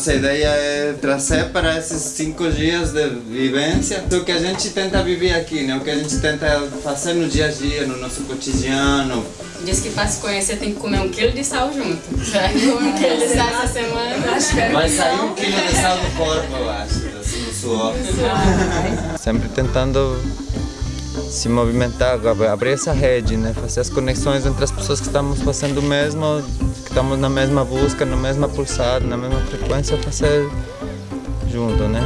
Nossa ideia é trazer para esses cinco dias de vivência o que a gente tenta viver aqui, né? O que a gente tenta fazer no dia a dia, no nosso cotidiano. Diz que para se conhecer tem que comer um quilo de sal junto. Já um quilo de sal essa semana. Acho que Vai sair um quilo de sal do corpo, eu acho, assim, do suor. Sempre tentando se movimentar, abrir essa rede, né? fazer as conexões entre as pessoas que estamos fazendo o mesmo, estamos na mesma busca, na mesma pulsada, na mesma frequência, fazer junto, né?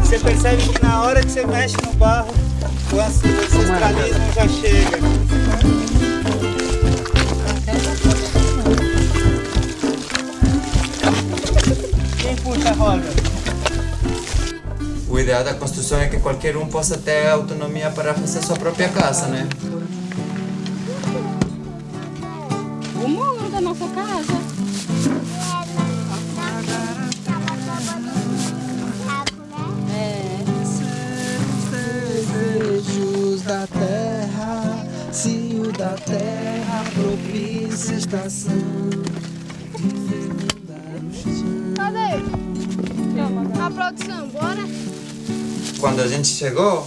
Você percebe que na hora que você mexe no barro, o ancestralismo já chega. O ideal da construção é que qualquer um possa ter autonomia para fazer sua própria casa, né? O muro da nossa casa. É. Desejos da terra, se o da terra propícia estação. A produção, bora? Quando a gente chegou,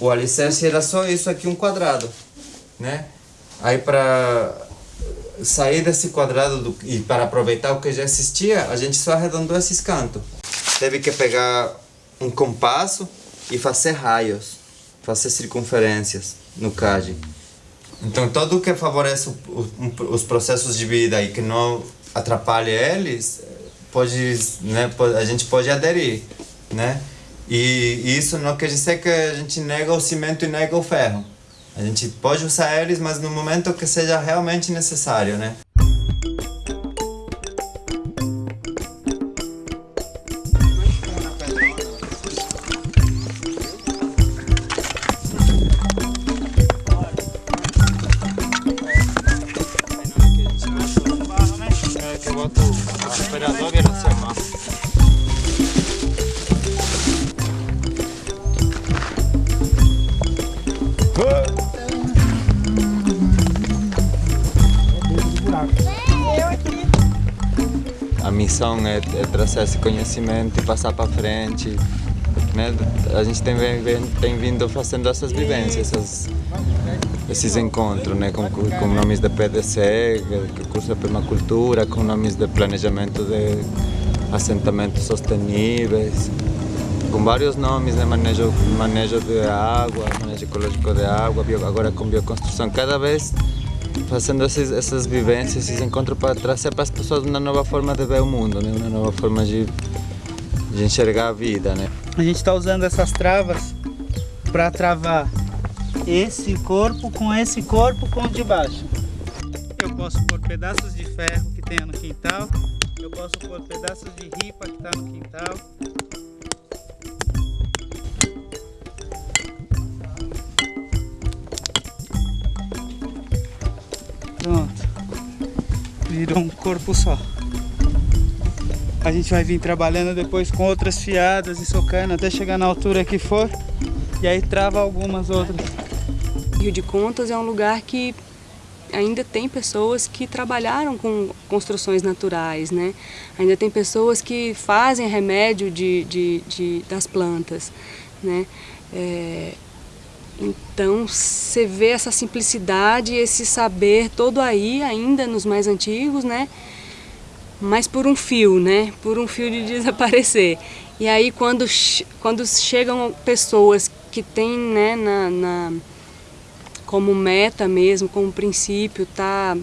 o alicerce era só isso aqui, um quadrado, né? Aí para sair desse quadrado do, e para aproveitar o que já existia, a gente só arredondou esses cantos. Teve que pegar um compasso e fazer raios, fazer circunferências no CAD. Então tudo que favorece o, o, os processos de vida e que não atrapalhe eles, pode, né, a gente pode aderir, né? E isso não quer dizer que a gente nega o cimento e nega o ferro. A gente pode usar eles, mas no momento que seja realmente necessário, né? É, é trazer esse conhecimento e passar para frente. Né? A gente tem, tem vindo fazendo essas vivências, essas, esses encontros né? com, com nomes de PDC, curso de permacultura, com nomes de planejamento de assentamentos sustentáveis, com vários nomes, né? manejo, manejo de água, manejo ecológico de água, agora com bioconstrução. Cada vez fazendo essas vivências, esses encontros para trazer para as pessoas uma nova forma de ver o mundo, né? uma nova forma de, de enxergar a vida. Né? A gente está usando essas travas para travar esse corpo com esse corpo com o de baixo. Eu posso pôr pedaços de ferro que tenha no quintal, eu posso pôr pedaços de ripa que está no quintal, Virou um corpo só. A gente vai vir trabalhando depois com outras fiadas e socando até chegar na altura que for. E aí trava algumas outras. Rio de Contas é um lugar que ainda tem pessoas que trabalharam com construções naturais, né? Ainda tem pessoas que fazem remédio de, de, de das plantas, né? É, então você vê essa simplicidade, esse saber todo aí, ainda nos mais antigos, né? Mas por um fio, né? Por um fio de desaparecer. E aí quando, quando chegam pessoas que têm né, na, na, como meta mesmo, como princípio, tá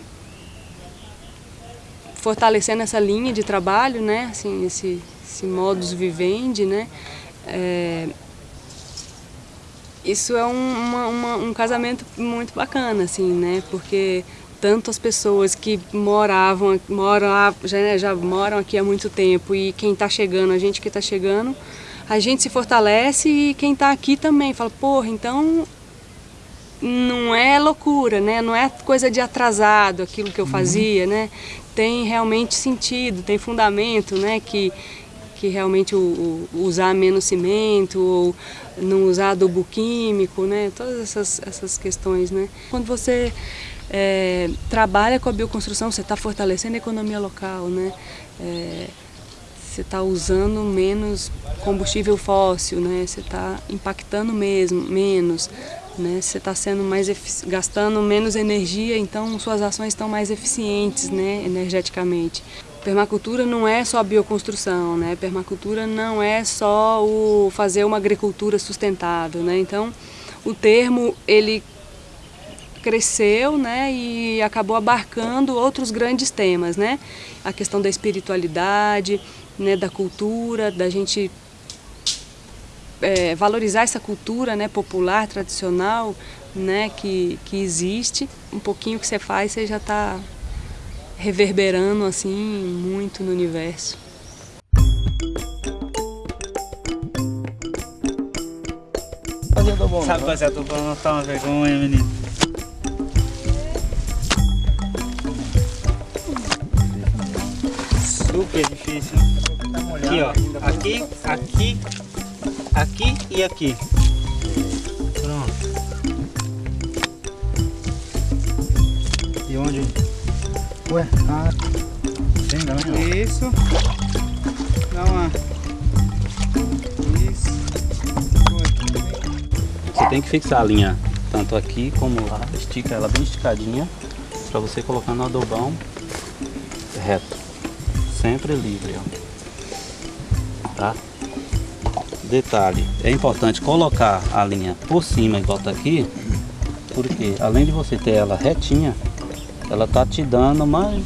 fortalecendo essa linha de trabalho, né? Assim, esse, esse modus vivendi, né? É, isso é um, uma, uma, um casamento muito bacana, assim, né? Porque tanto as pessoas que moravam, moram, já, né, já moram aqui há muito tempo e quem está chegando, a gente que está chegando, a gente se fortalece e quem está aqui também fala, porra, então não é loucura, né? Não é coisa de atrasado aquilo que eu fazia, né? Tem realmente sentido, tem fundamento, né? Que, que realmente usar menos cimento ou não usar adubo químico, né? Todas essas, essas questões, né? Quando você é, trabalha com a bioconstrução, você está fortalecendo a economia local, né? É, você está usando menos combustível fóssil, né? Você está impactando mesmo, menos, né? Você está sendo mais gastando menos energia, então suas ações estão mais eficientes, né? Energeticamente. Permacultura não é só bioconstrução, né? Permacultura não é só o fazer uma agricultura sustentável, né? Então, o termo ele cresceu, né, e acabou abarcando outros grandes temas, né? A questão da espiritualidade, né, da cultura, da gente é, valorizar essa cultura, né, popular, tradicional, né, que, que existe. Um pouquinho que você faz, você já está reverberando assim muito no universo. Sabe fazer adubo não tá uma vergonha, menino. Super difícil. Aqui, ó. Aqui, aqui, aqui e aqui. Ué, ah, tem Isso. Dá uma. Isso. Você tem que fixar a linha tanto aqui como lá, estica ela bem esticadinha para você colocar no adobão reto. Sempre livre, ó. Tá? Detalhe, é importante colocar a linha por cima igual tá aqui, porque além de você ter ela retinha, ela tá te dando mais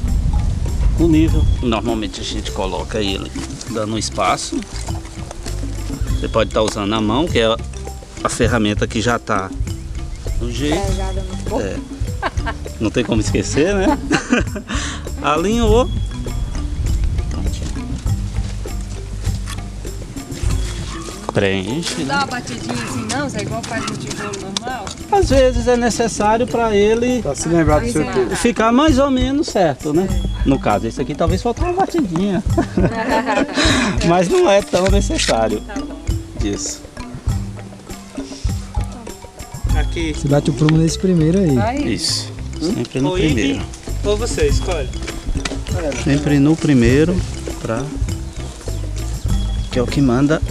o nível. Normalmente a gente coloca ele dando um espaço. Você pode estar tá usando a mão, que é a ferramenta que já tá no jeito. É. Não tem como esquecer, né? Alinhou, preenche. Dá uma batidinha assim não, Zé, igual faz no tijolo normal? Às vezes é necessário para ele pra se lembrar do seu ficar mais ou menos certo, né? No caso, esse aqui talvez falte uma batidinha. Mas não é tão necessário tá isso. Aqui. Você bate o prumo nesse primeiro aí. aí. Isso. Sempre no primeiro. Ou você, escolhe. Sempre no primeiro, pra... que é o que manda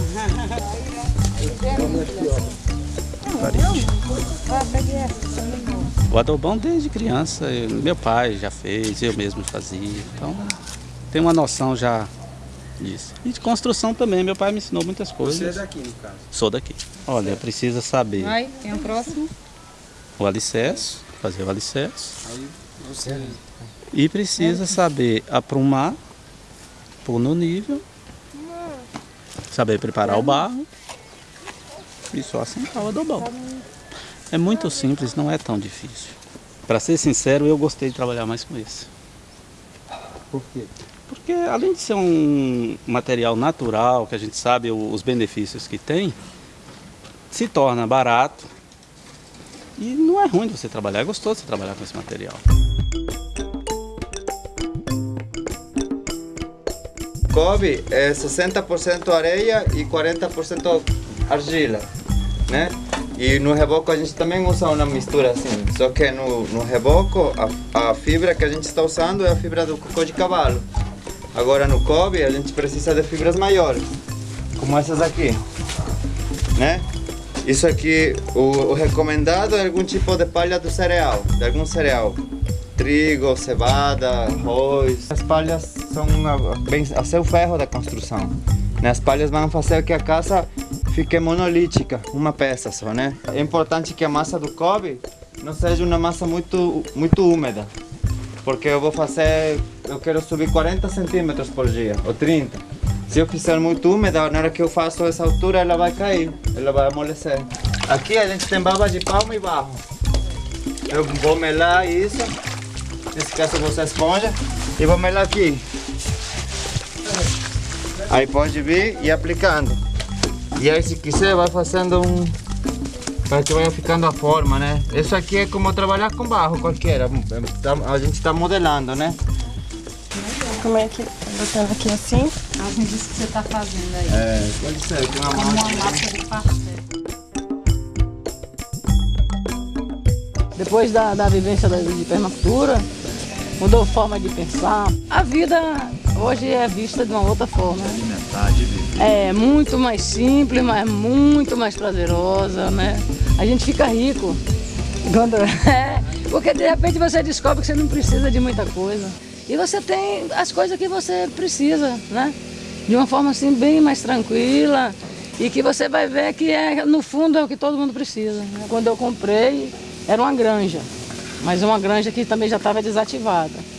o adobão desde criança, eu, meu pai já fez, eu mesmo fazia, então tem uma noção já disso. E de construção também, meu pai me ensinou muitas coisas. Você é daqui no caso? Sou daqui. Olha, precisa saber. Vai, tem o próximo. O alicerce, fazer o alicerce. Aí você... E precisa saber aprumar, pôr no nível, saber preparar o barro e só assentar o adobão. É muito simples, não é tão difícil. Para ser sincero, eu gostei de trabalhar mais com esse. Por quê? Porque além de ser um material natural, que a gente sabe os benefícios que tem, se torna barato e não é ruim você trabalhar, é gostoso você trabalhar com esse material. Kobe é 60% areia e 40% argila, né? E no reboco a gente também usa uma mistura assim, só que no, no reboco a, a fibra que a gente está usando é a fibra do cocô de cavalo. Agora no Kobe a gente precisa de fibras maiores, como essas aqui, né? Isso aqui, o, o recomendado é algum tipo de palha do cereal, de algum cereal. Trigo, cevada, arroz. As palhas são a, bem, a seu ferro da construção. Né? As palhas vão fazer que a casa fique monolítica, uma peça só, né? É importante que a massa do Kobe não seja uma massa muito, muito úmida, porque eu vou fazer, eu quero subir 40 centímetros por dia, ou 30. Se eu fizer muito úmida, na hora que eu faço essa altura, ela vai cair, ela vai amolecer. Aqui a gente tem baba de palma e barro. Eu vou melar isso, nesse caso você esponja, e vou melar aqui. Aí pode vir e aplicando. E aí se quiser vai fazendo um... Para que vai ficando a forma, né? Isso aqui é como trabalhar com barro qualquer. A gente está modelando, né? como é que botando aqui assim. Alguém disse que você tá fazendo aí. É, pode ser, tem uma Como mão uma massa de pastel. Depois da, da vivência da- de permacultura, mudou forma de pensar. A vida hoje é vista de uma outra forma. É muito mais simples, mas muito mais prazerosa, né? A gente fica rico. Quando, é, porque de repente você descobre que você não precisa de muita coisa. E você tem as coisas que você precisa, né? De uma forma assim bem mais tranquila e que você vai ver que é, no fundo é o que todo mundo precisa. né? Quando eu comprei, era uma granja, mas uma granja que também já estava desativada.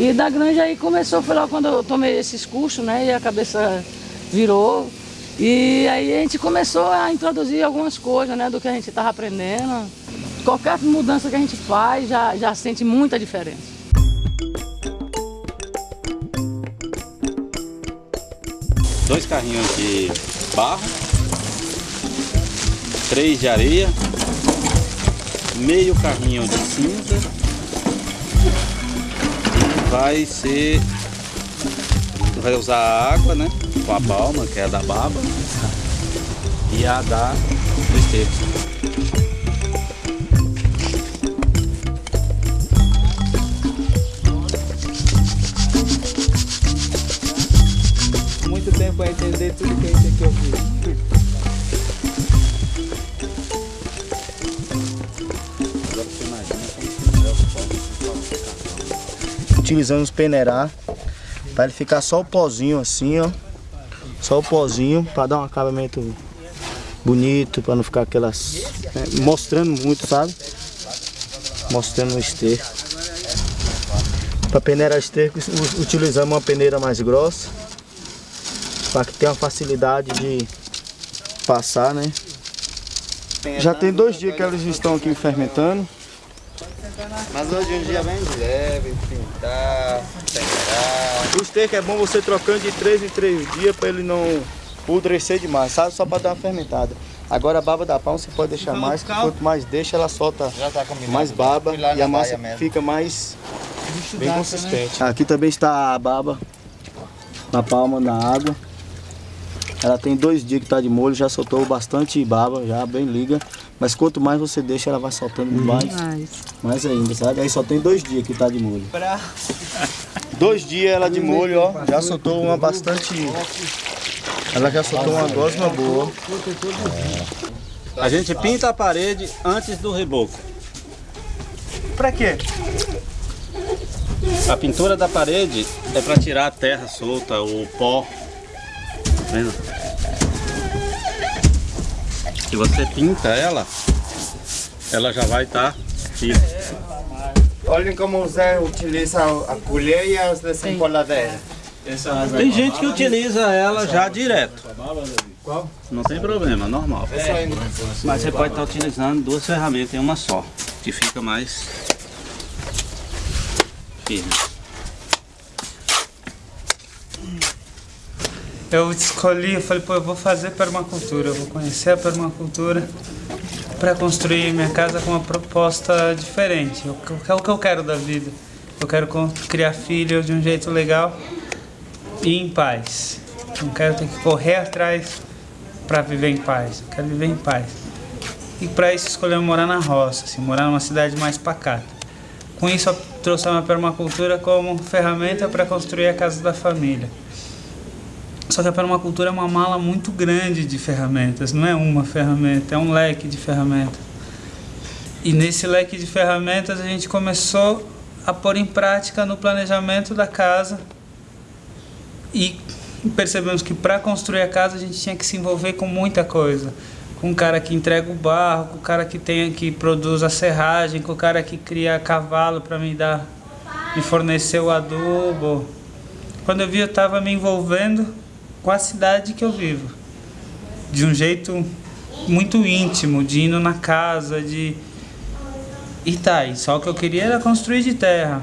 E da granja aí começou, foi lá quando eu tomei esses cursos, né? E a cabeça virou. E aí a gente começou a introduzir algumas coisas, né? Do que a gente estava aprendendo. Qualquer mudança que a gente faz já, já sente muita diferença. Dois carrinhos de barro, três de areia, meio carrinho de cinza vai ser vai usar a água, né? Com a balma, que é a da baba, e a da do. Muito tempo para entender tudo que a gente aqui. Agora utilizando os peneirá para ele ficar só o pozinho assim, ó. Só o pozinho para dar um acabamento bonito, para não ficar aquelas né, mostrando muito, sabe? Mostrando o esterco. Para peneirar esterco, utilizamos uma peneira mais grossa para que tenha uma facilidade de passar, né? Já tem dois dias que eles estão aqui fermentando. Mas hoje um dia bem leve, pintar, peneirar. O esterco é bom você trocando de 3 em 3 dias para ele não pudrecer demais, sabe? Só para dar uma fermentada. Agora a baba da palma você pode deixar mais, que quanto mais deixa ela solta Já tá mais baba Fui lá e a massa fica mais bem né? consistente. Aqui também está a baba na palma, na água. Ela tem dois dias que está de molho, já soltou bastante baba, já bem liga. Mas quanto mais você deixa, ela vai soltando mais, mais ainda, sabe? Aí só tem dois dias que está de molho. Dois dias ela de molho, ó, já soltou uma bastante. Ela já soltou uma gosma boa. A gente pinta a parede antes do reboco. Pra quê? A pintura da parede é para tirar a terra solta, o pó. Tá vendo? Se você pinta ela, ela já vai estar firme. Olhem como o Zé utiliza a colher e as desempolladeiras. Tem gente que utiliza ela já direto. Não tem problema, normal. Mas você pode estar utilizando duas ferramentas em uma só, que fica mais firme. Eu escolhi, eu falei, pô, eu vou fazer permacultura, eu vou conhecer a permacultura para construir minha casa com uma proposta diferente. Que- o que eu quero da vida? Eu quero criar filho de um jeito legal e em paz. Não quero ter que correr atrás para viver em paz. Eu quero viver em paz. E para isso escolhi morar na roça, assim, morar numa cidade mais pacata. Com isso eu trouxe a minha permacultura como ferramenta para construir a casa da família. Só que a permacultura é uma mala muito grande de ferramentas, não é uma ferramenta, é um leque de ferramentas. E nesse leque de ferramentas a gente começou a pôr em prática no planejamento da casa e percebemos que para construir a casa a gente tinha que se envolver com muita coisa. Com o cara que entrega o barro, com o cara que tem que produz a serragem, com o cara que cria cavalo para me dar, me fornecer o adubo. Quando eu vi eu estava me envolvendo com a cidade que eu vivo. De um jeito muito íntimo, de indo na casa, de. E tá, e só o que eu queria era construir de terra.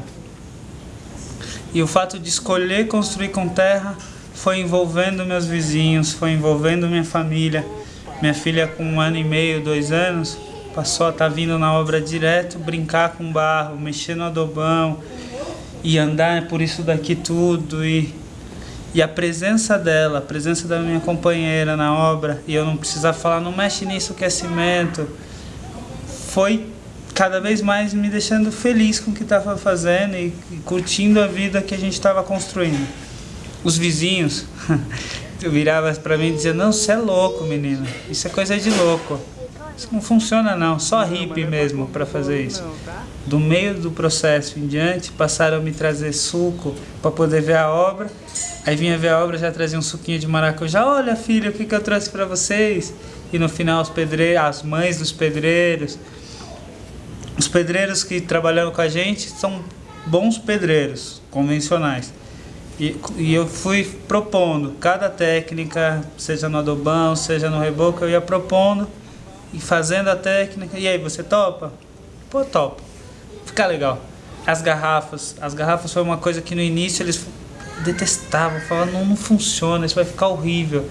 E o fato de escolher construir com terra foi envolvendo meus vizinhos, foi envolvendo minha família. Minha filha com um ano e meio, dois anos, passou a estar vindo na obra direto, brincar com barro, mexer no adobão. e andar por isso daqui tudo e e a presença dela, a presença da minha companheira na obra, e eu não precisar falar, não mexe nisso que é cimento, foi cada vez mais me deixando feliz com o que estava fazendo e, curtindo a vida que a gente estava construindo. Os vizinhos viravam para mim e diziam, não, você é louco, menina, isso é coisa de louco. Isso não funciona não, só hippie mesmo para fazer isso. Do meio do processo em diante, passaram a me trazer suco para poder ver a obra Aí vinha ver a obra, já trazia um suquinho de maracujá. Olha, filha, o que, que eu trouxe para vocês? E no final, os pedreiros, as mães dos pedreiros. Os pedreiros que trabalham com a gente são bons pedreiros, convencionais. E, e eu fui propondo cada técnica, seja no adobão, seja no reboco, eu ia propondo e fazendo a técnica. E aí, você topa? Pô, topa. Fica legal. As garrafas. As garrafas foi uma coisa que no início eles detestavam, falavam, não, não funciona, isso vai ficar horrível.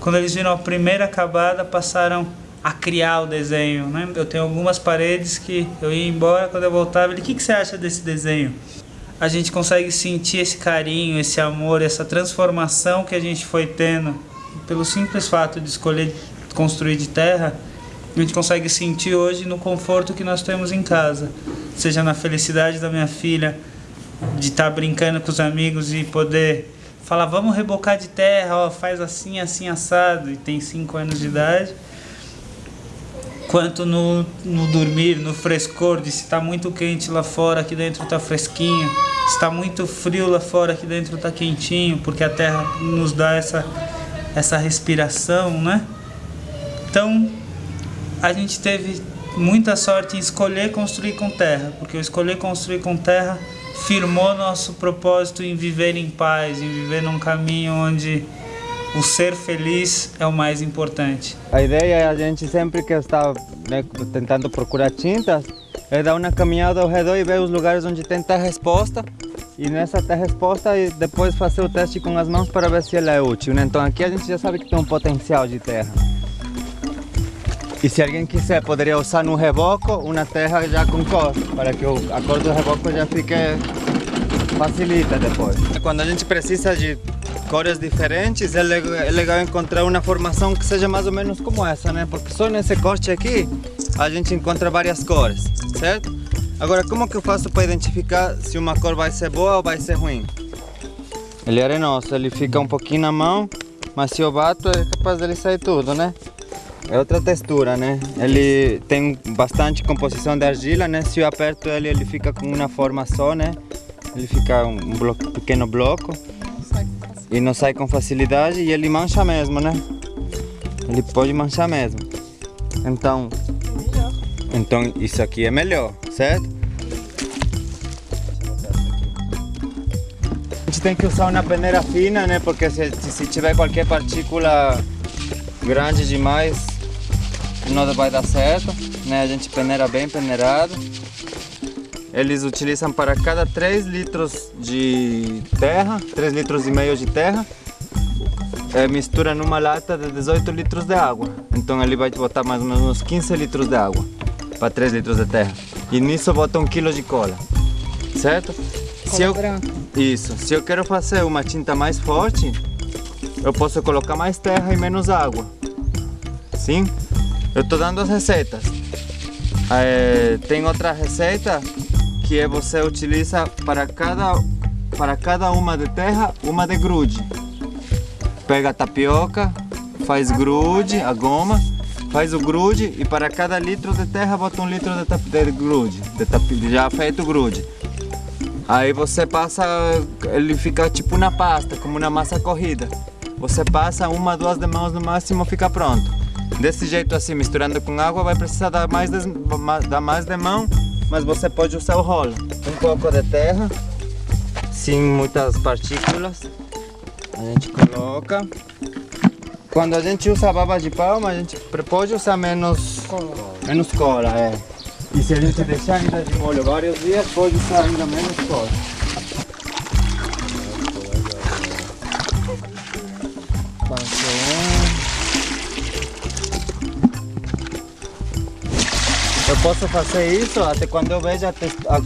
Quando eles viram a primeira acabada, passaram a criar o desenho. Né? Eu tenho algumas paredes que eu ia embora, quando eu voltava, ele, o que, que você acha desse desenho? A gente consegue sentir esse carinho, esse amor, essa transformação que a gente foi tendo pelo simples fato de escolher construir de terra, a gente consegue sentir hoje no conforto que nós temos em casa, seja na felicidade da minha filha, de estar tá brincando com os amigos e poder falar, vamos rebocar de terra, ó, faz assim, assim, assado, e tem 5 anos de idade. Quanto no, no dormir, no frescor, de se está muito quente lá fora, aqui dentro está fresquinho. Se está muito frio lá fora, aqui dentro está quentinho, porque a terra nos dá essa, essa respiração, né? Então, a gente teve muita sorte em escolher construir com terra, porque eu escolher construir com terra firmou nosso propósito em viver em paz, em viver num caminho onde o ser feliz é o mais importante. A ideia é a gente sempre que está né, tentando procurar tintas, é dar uma caminhada ao redor e ver os lugares onde tem terra resposta e nessa terra resposta e depois fazer o teste com as mãos para ver se ela é útil. Né? Então aqui a gente já sabe que tem um potencial de terra. E se alguém quiser, poderia usar no reboco uma terra já com cor, para que a cor do reboco já fique facilita depois. Quando a gente precisa de cores diferentes, é legal encontrar uma formação que seja mais ou menos como essa, né? Porque só nesse corte aqui a gente encontra várias cores, certo? Agora, como que eu faço para identificar se uma cor vai ser boa ou vai ser ruim? Ele é arenoso, ele fica um pouquinho na mão, mas se eu bato é capaz dele sair tudo, né? É outra textura, né? Ele tem bastante composição de argila, né? Se eu aperto ele, ele fica com uma forma só, né? Ele fica um pequeno bloco e não sai com facilidade e ele mancha mesmo, né? Ele pode manchar mesmo. Então, então isso aqui é melhor, certo? A gente tem que usar uma peneira fina, né? Porque se, se tiver qualquer partícula grande demais, não vai dar certo, né? A gente peneira bem peneirado. Eles utilizam para cada 3 litros de terra, 3 litros e meio de terra, é, mistura numa lata de 18 litros de água. Então ele vai botar mais ou menos uns 15 litros de água para 3 litros de terra. E nisso bota 1 kg de cola, certo? Cola se eu, branca. Isso. Se eu quero fazer uma tinta mais forte, eu posso colocar mais terra e menos água. Sim? Eu estou dando as receitas. É, tem outra receita que é você utiliza para cada, para cada uma de terra, uma de grude. Pega a tapioca, faz grude, a goma, faz o grude e para cada litro de terra bota um litro de, de grude, de já feito grude. Aí você passa, ele fica tipo na pasta, como uma massa corrida. Você passa uma, duas de mãos no máximo, fica pronto. Desse jeito assim, misturando com água, vai precisar dar mais de, dar mais de mão, mas você pode usar o rolo. Um pouco de terra, sem muitas partículas. A gente coloca. Quando a gente usa baba de palma, a gente pode usar menos cola. Menos cola, é. E se a gente deixar ainda de molho vários dias, pode usar ainda menos cola. Posso fazer isso até quando eu vejo a, a,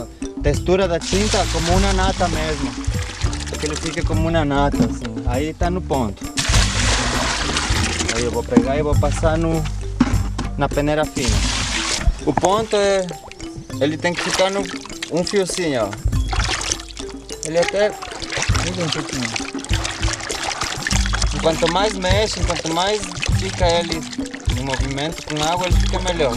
a textura da tinta como uma nata mesmo. Que ele fica como uma nata, assim. Aí tá no ponto. Aí eu vou pegar e vou passar no, na peneira fina. O ponto é... Ele tem que ficar no um fiozinho, ó. Ele até... um. Quanto mais mexe, quanto mais fica ele em movimento com água, ele fica melhor.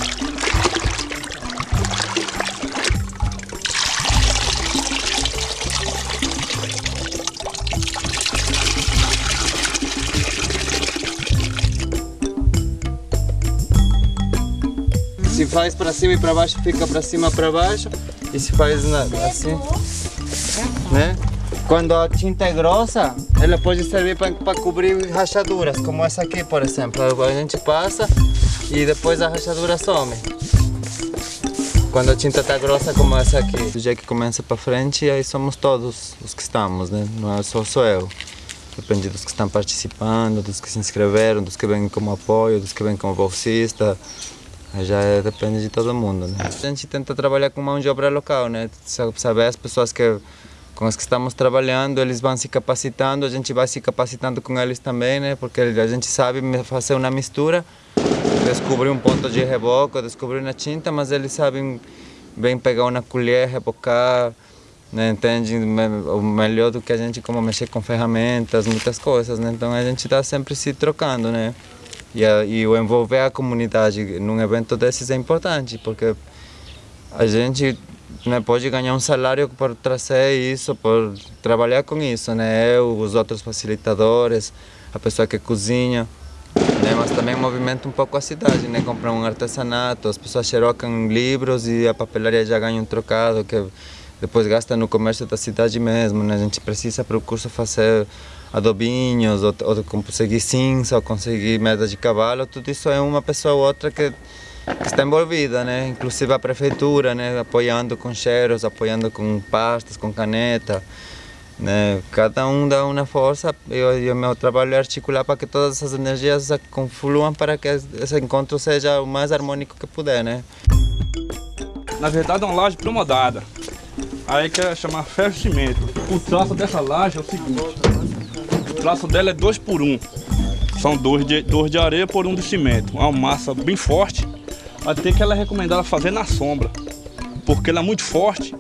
Faz para cima e para baixo, fica para cima para baixo. E se faz assim, né? Quando a tinta é grossa, ela pode servir para cobrir rachaduras, como essa aqui, por exemplo. A gente passa e depois a rachadura some. Quando a tinta está grossa como essa aqui. Do dia que começa para frente, aí somos todos os que estamos, né? Não é só sou eu. Depende dos que estão participando, dos que se inscreveram, dos que vêm como apoio, dos que vêm como bolsista. Já é, depende de todo mundo, né? A gente tenta trabalhar com mão de obra local, né? Saber as pessoas que com as que estamos trabalhando, eles vão se capacitando, a gente vai se capacitando com eles também, né? Porque a gente sabe fazer uma mistura, descobrir um ponto de reboco, descobrir uma tinta, mas eles sabem bem pegar uma colher, rebocar, né? entende o melhor do que a gente, como mexer com ferramentas, muitas coisas, né? Então a gente está sempre se trocando, né? E, a, e o envolver a comunidade num evento desses é importante, porque a gente né, pode ganhar um salário por trazer isso, por trabalhar com isso, né? Eu, os outros facilitadores, a pessoa que cozinha, né? Mas também movimenta um pouco a cidade, né? Comprar um artesanato, as pessoas xerocam livros e a papelaria já ganha um trocado que depois gasta no comércio da cidade mesmo, né? A gente precisa para o curso fazer adobinhos, ou, ou conseguir cinza, ou conseguir mesa de cavalo, tudo isso é uma pessoa ou outra que que está envolvida, né? Inclusive a prefeitura, né? Apoiando com cheiros, apoiando com pastas, com caneta, né? Cada um dá uma força e o meu trabalho é articular para que todas essas energias confluam para que esse encontro seja o mais harmônico que puder, né? Na verdade é uma laje promodada. Aí quer chamar ferro cimento. O traço dessa laje é o seguinte. Traço dela é dois por um. São dois de, dois de areia por um de cimento. Uma massa bem forte até que ela é recomendada fazer na sombra, porque ela é muito forte.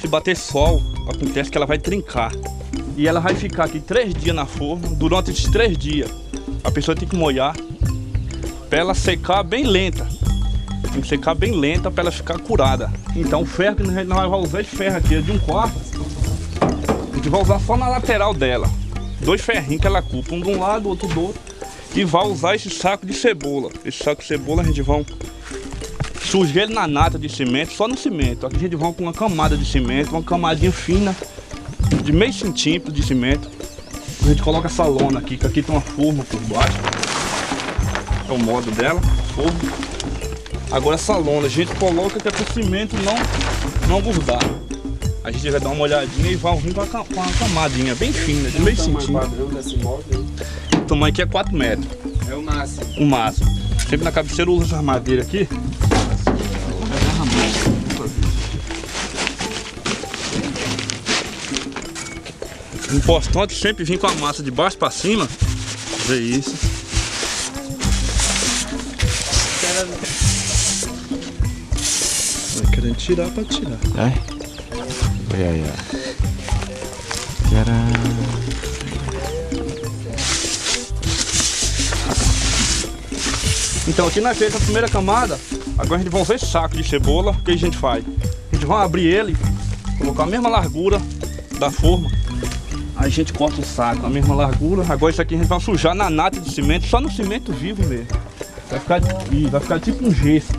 Se bater sol, acontece que ela vai trincar. E ela vai ficar aqui três dias na forma. Durante esses três dias, a pessoa tem que molhar para ela secar bem lenta. Tem que secar bem lenta para ela ficar curada. Então o ferro que nós vamos usar esse ferro aqui é de um quarto. A gente vai usar só na lateral dela. Dois ferrinhos que ela culpa, um de um lado, outro do outro. E vai usar esse saco de cebola. Esse saco de cebola a gente vai Surge ele na nata de cimento, só no cimento. Aqui a gente vai com uma camada de cimento, uma camadinha fina, de meio centímetro de cimento. A gente coloca essa lona aqui, que aqui tem uma forma por baixo. É o modo dela, forma. Agora essa lona a gente coloca que é o cimento não, não grudar. A gente vai dar uma olhadinha e vai vir com uma camadinha bem fina, de meio centímetro. O tamanho aqui é 4 metros. É o máximo. O máximo. Sempre na cabeceira usa essa madeira aqui. Importante sempre vir com a massa de baixo para cima. Ver isso. Vai querendo tirar para tirar. Ai, ai, ai. Então aqui nós fez a primeira camada, agora a gente vai esse saco de cebola, o que a gente faz? A gente vai abrir ele, colocar a mesma largura da forma, Aí a gente corta o saco, a mesma largura. Agora isso aqui a gente vai sujar na nata de cimento, só no cimento vivo mesmo. Vai ficar, vai ficar tipo um gesso.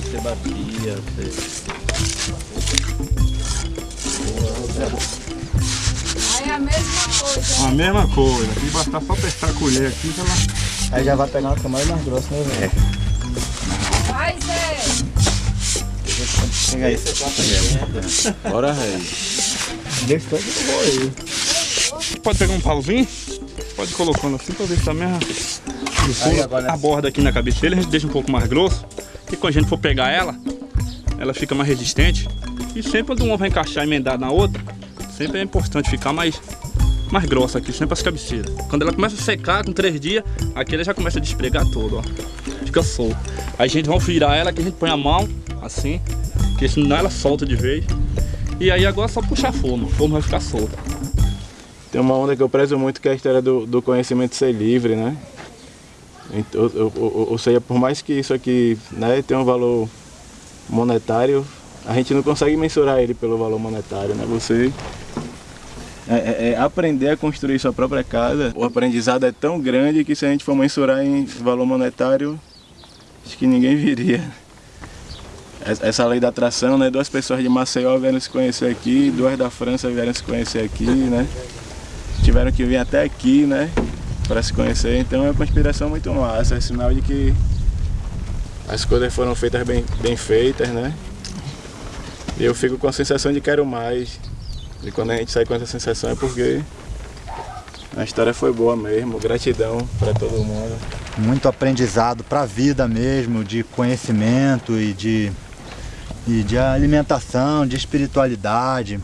Você batia. Você... Aí é a mesma coisa. A mesma coisa. Aqui basta só apertar a colher aqui que ela... Aí já vai pegar uma camada mais grossa, né, velho? É. Vai, Zé! Pega aí. Bora, rei. Desse tanto eu vou aí. Pode pegar um pauzinho? Pode ir colocando assim pra ver se tá mesmo o furo aborda aqui na cabeceira, a gente deixa um pouco mais grosso. E quando a gente for pegar ela, ela fica mais resistente. E sempre quando uma vai encaixar emendar na outra, sempre é importante ficar mais, mais grossa aqui, sempre as cabeceiras. Quando ela começa a secar com três dias, aqui ela já começa a despregar todo, ó. Fica solto. Aí a gente vai virar ela, que a gente põe a mão, assim, que senão ela solta de vez. E aí agora é só puxar a forma, a forma vai ficar solta. Tem uma onda que eu prezo muito que é a história do, do conhecimento ser livre, né? Ou, ou, seja, por mais que isso aqui né, tenha um valor monetário, a gente não consegue mensurar ele pelo valor monetário, né? Você é, é, é aprender a construir sua própria casa, o aprendizado é tão grande que se a gente for mensurar em valor monetário, acho que ninguém viria. Essa lei da atração, né? Duas pessoas de Maceió vieram se conhecer aqui, duas da França vieram se conhecer aqui, né? Tiveram que vir até aqui, né? Para se conhecer, então é uma inspiração muito massa, é sinal de que as coisas foram feitas bem, bem feitas, né? E eu fico com a sensação de quero mais. E quando a gente sai com essa sensação é porque a história foi boa mesmo, gratidão para todo mundo. Muito aprendizado para a vida mesmo, de conhecimento e de, e de alimentação, de espiritualidade.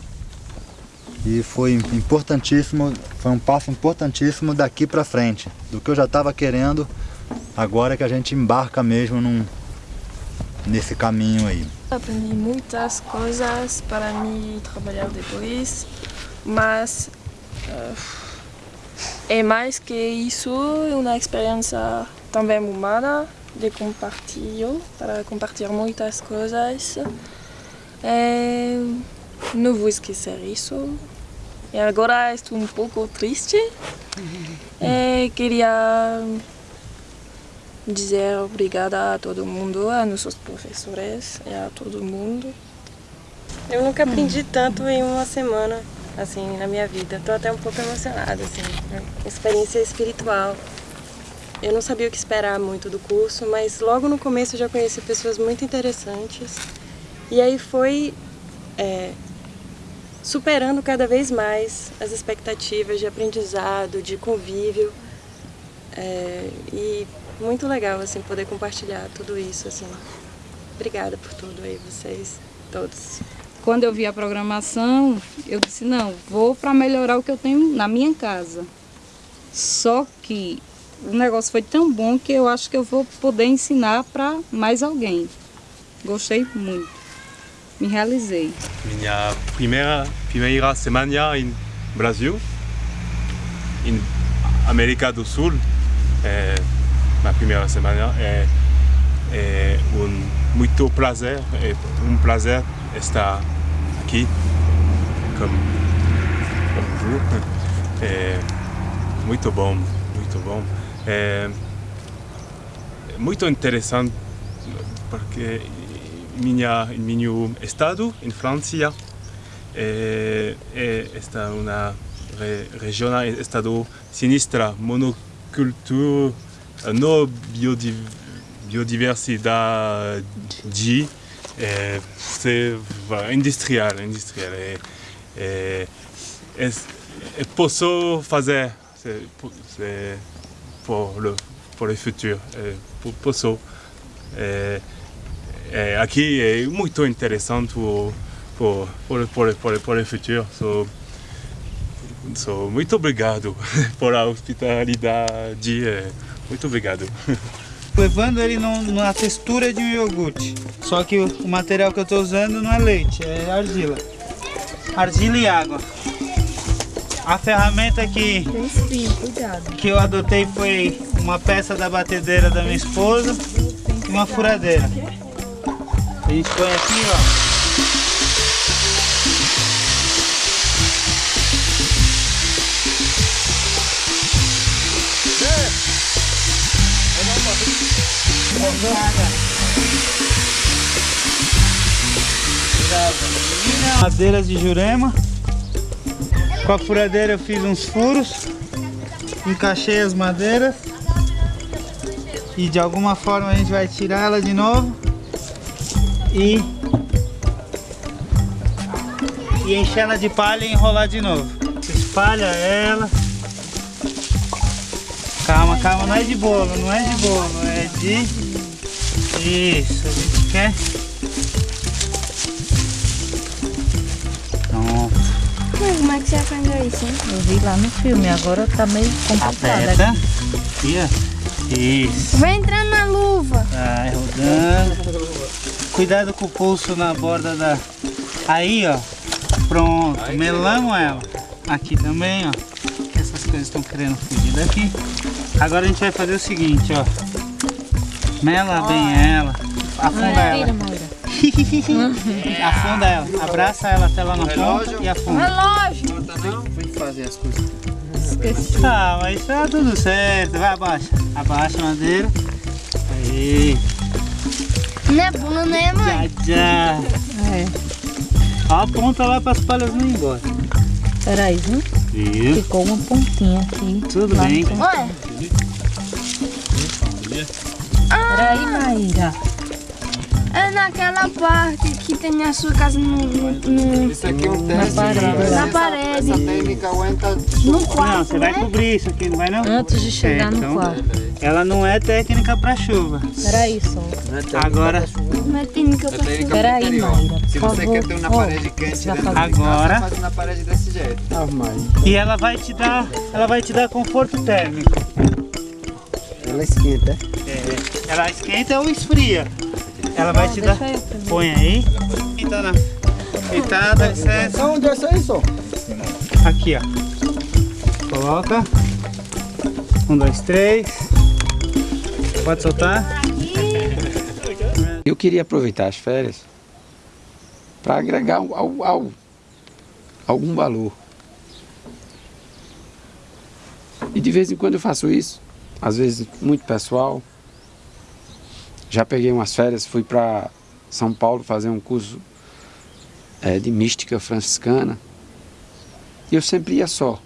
E foi importantíssimo, foi um passo importantíssimo daqui para frente. Do que eu já estava querendo, agora é que a gente embarca mesmo num, nesse caminho aí. Aprendi muitas coisas para me trabalhar depois, mas uh, é mais que isso, uma experiência também humana de compartilhar, para compartilhar muitas coisas. É, não vou esquecer isso. E agora estou um pouco triste. É, queria dizer obrigada a todo mundo, a nossos professores e a todo mundo. Eu nunca aprendi tanto em uma semana, assim, na minha vida. Estou até um pouco emocionada, assim, né? experiência espiritual. Eu não sabia o que esperar muito do curso, mas logo no começo eu já conheci pessoas muito interessantes. E aí foi é, superando cada vez mais as expectativas de aprendizado, de convívio. É, e muito legal assim poder compartilhar tudo isso assim. Obrigada por tudo aí vocês todos. Quando eu vi a programação, eu disse não, vou para melhorar o que eu tenho na minha casa. Só que o negócio foi tão bom que eu acho que eu vou poder ensinar para mais alguém. Gostei muito. Me realizei. Minha primeira, primeira semana em Brasil, em América do Sul, é, na primeira semana, é, é um muito prazer, é um prazer estar aqui com, com É, muito bom, muito bom. É, muito interessante porque minha, meu estado, em França, é, é esta uma re, região, estado sinistra, monocultura, não biodiversidade, é, industrial, industrial. É, é, é, é, posso fazer é, por o, por o futuro, é, posso é, é, aqui é muito interessante por, por, por, por, por o futuro. So, so, muito obrigado por a hospitalidade. É, muito obrigado. Levando ele no, na textura de um iogurte. Só que o, o material que eu estou usando não é leite, é argila. Argila e água. A ferramenta que, que eu adotei foi uma peça da batedeira da minha esposa e uma furadeira. A gente põe aqui, ó. Madeiras de jurema. Com a furadeira eu fiz uns furos. Encaixei as madeiras. E de alguma forma a gente vai tirar ela de novo e, e encher ela de palha e enrolar de novo. Espalha ela. Calma, calma, não é de bolo, não é de bolo, é de... Isso, a gente quer... Pronto. Mas como é que você aprendeu isso, hein? Eu vi lá no filme, agora tá meio complicado. Ó. Isso. Vai entrando na luva. Vai rodando. Cuidado com o pulso na borda da... Aí, ó. Pronto, melamos ela. Aqui também, ó. Que essas coisas estão querendo fugir daqui. Agora a gente vai fazer o seguinte, ó. Mela bem ela. Afunda ela. Afunda ela. Abraça ela até lá na ponta e afunda. Relógio. Vem fazer as coisas. Esqueci. Ah, mas tá tudo certo. Vai, abaixa. Abaixa a madeira. Aí. Não é bom, né, mãe? Já. É. Ó, aponta lá para as palhas não ir embora. Peraí, viu? Isso. Ficou uma pontinha aqui. Tudo bem. Olha. Peraí, Maíra. É naquela parte que tem a sua casa no, no, no- Isso aqui é um Na teste. parede. pra Na parede. Essa técnica aguenta no Não, quarto, você vai né? cobrir isso aqui, não vai não? Antes de chegar É, no então, quarto. Ela não é técnica para chuva. Peraí, só. Agora, Não é técnica pra técnica Peraí, interior. Maíra, Se você favor. quer ter uma parede quente você vai dentro fazer- de casa, Agora. faz na parede desse jeito. e ela vai te dar, ela vai te dar conforto térmico. Ela esquenta. É, ela esquenta ou esfria. Ela vai te dar. Põe aí. Eita, na. Eita, dá licença. Onde é isso aí, só? Aqui, ó. Coloca. Um, dois, três. Pode soltar. Eu queria aproveitar as férias para agregar ao- ao- algum valor. E de vez em quando eu faço isso, às vezes muito pessoal. Já peguei umas férias, fui para São Paulo fazer um curso eh, de mística franciscana. E eu sempre ia só.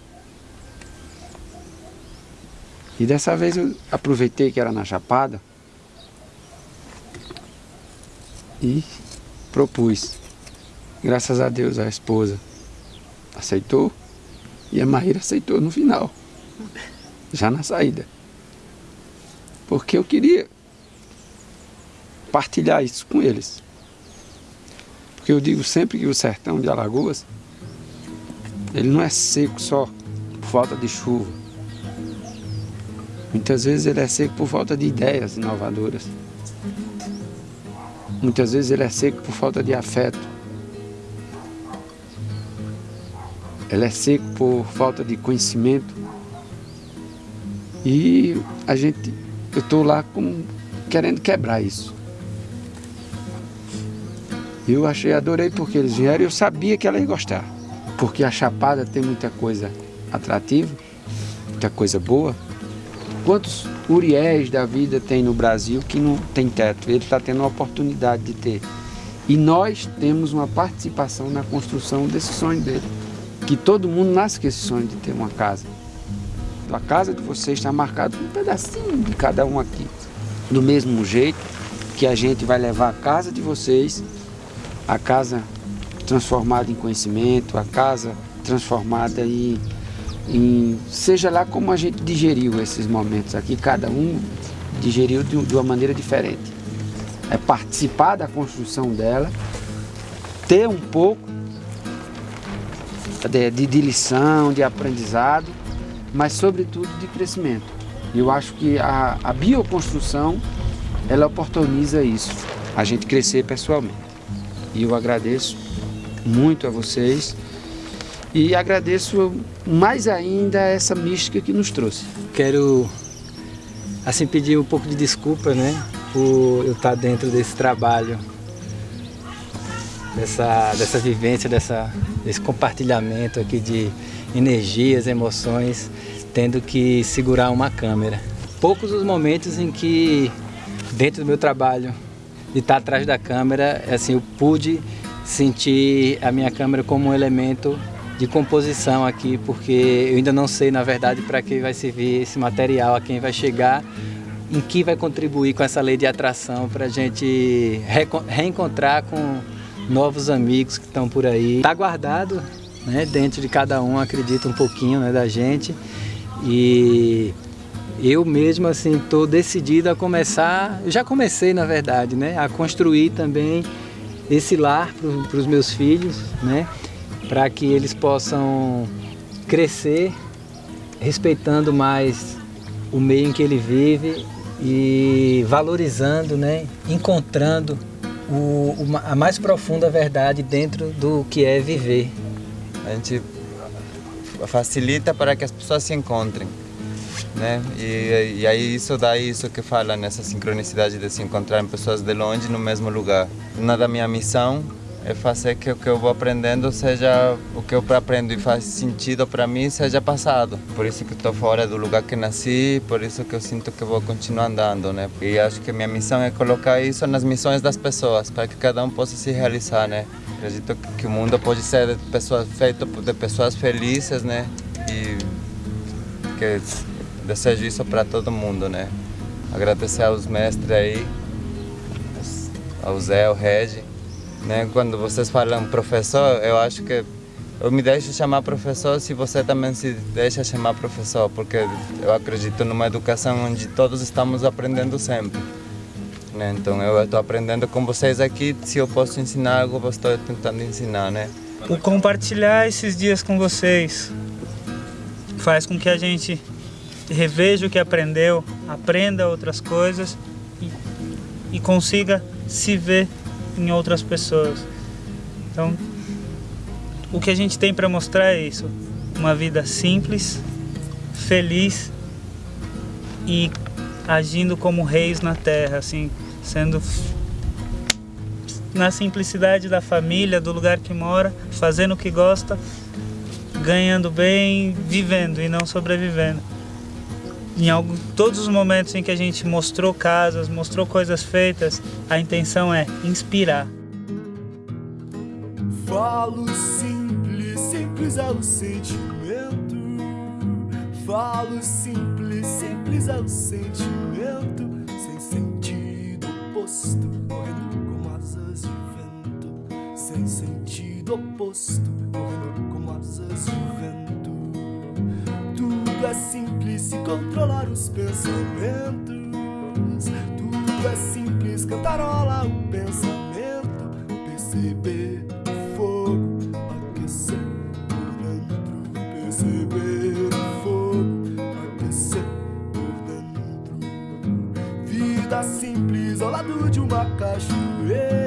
E dessa vez eu aproveitei que era na Chapada e propus. Graças a Deus a esposa aceitou e a Maíra aceitou no final, já na saída. Porque eu queria partilhar isso com eles. Porque eu digo sempre que o sertão de Alagoas, ele não é seco só por falta de chuva. Muitas vezes ele é seco por falta de ideias inovadoras. Muitas vezes ele é seco por falta de afeto. Ele é seco por falta de conhecimento. E a gente, eu estou lá com, querendo quebrar isso. Eu achei, adorei porque eles vieram e eu sabia que ela ia gostar. Porque a Chapada tem muita coisa atrativa, muita coisa boa. Quantos Uriéis da vida tem no Brasil que não tem teto? Ele está tendo a oportunidade de ter. E nós temos uma participação na construção desse sonho dele. Que todo mundo nasce com esse sonho de ter uma casa. A casa de vocês está marcada um pedacinho de cada um aqui. Do mesmo jeito que a gente vai levar a casa de vocês, a casa transformada em conhecimento, a casa transformada em em, seja lá como a gente digeriu esses momentos aqui, cada um digeriu de, de uma maneira diferente. É participar da construção dela, ter um pouco de, de, de lição, de aprendizado, mas sobretudo de crescimento. Eu acho que a, a bioconstrução, ela oportuniza isso, a gente crescer pessoalmente. E eu agradeço muito a vocês e agradeço mais ainda essa mística que nos trouxe. Quero assim pedir um pouco de desculpa, né, por eu estar dentro desse trabalho, dessa, dessa vivência, dessa, desse compartilhamento aqui de energias, emoções, tendo que segurar uma câmera. Poucos os momentos em que, dentro do meu trabalho, de estar atrás da câmera, assim, eu pude sentir a minha câmera como um elemento de composição aqui, porque eu ainda não sei, na verdade, para que vai servir esse material, a quem vai chegar, em que vai contribuir com essa lei de atração para a gente reencontrar com novos amigos que estão por aí. Está guardado né, dentro de cada um, acredito, um pouquinho né, da gente. E eu mesmo assim estou decidido a começar, já comecei na verdade, né, a construir também esse lar para os meus filhos, né, para que eles possam crescer respeitando mais o meio em que ele vive e valorizando, né, encontrando o, a mais profunda verdade dentro do que é viver. A gente facilita para que as pessoas se encontrem. Né? E, e aí isso dá isso que fala nessa sincronicidade de se encontrar pessoas de longe no mesmo lugar. Uma da minha missão é fazer que o que eu vou aprendendo seja o que eu aprendo e faz sentido para mim seja passado. Por isso que estou fora do lugar que nasci, por isso que eu sinto que vou continuar andando, né? E acho que minha missão é colocar isso nas missões das pessoas, para que cada um possa se realizar, né? Acredito que o mundo pode ser de pessoas, feito de pessoas felizes, né? E que desejo isso para todo mundo, né? Agradecer aos mestres aí, ao Zé, ao Regi, né? Quando vocês falam professor, eu acho que eu me deixo chamar professor se você também se deixa chamar professor, porque eu acredito numa educação onde todos estamos aprendendo sempre. Né? Então eu estou aprendendo com vocês aqui, se eu posso ensinar algo, eu estou tentando ensinar, né? O compartilhar esses dias com vocês faz com que a gente reveja o que aprendeu, aprenda outras coisas e, e consiga se ver em outras pessoas. Então, o que a gente tem para mostrar é isso: uma vida simples, feliz e agindo como reis na terra, assim, sendo na simplicidade da família, do lugar que mora, fazendo o que gosta, ganhando bem, vivendo e não sobrevivendo. Em algo, todos os momentos em que a gente mostrou casas, mostrou coisas feitas, a intenção é inspirar. Falo simples, simples é o sentimento. Falo simples, simples é o sentimento. Sem sentido oposto, correndo com asas de vento. Sem sentido oposto, correndo com asas de vento. Tudo é simples se controlar os pensamentos. Tudo é simples cantarola o pensamento. Perceber o fogo aquecer por dentro. Perceber o fogo aquecer por dentro. Vida simples ao lado de uma cachoeira.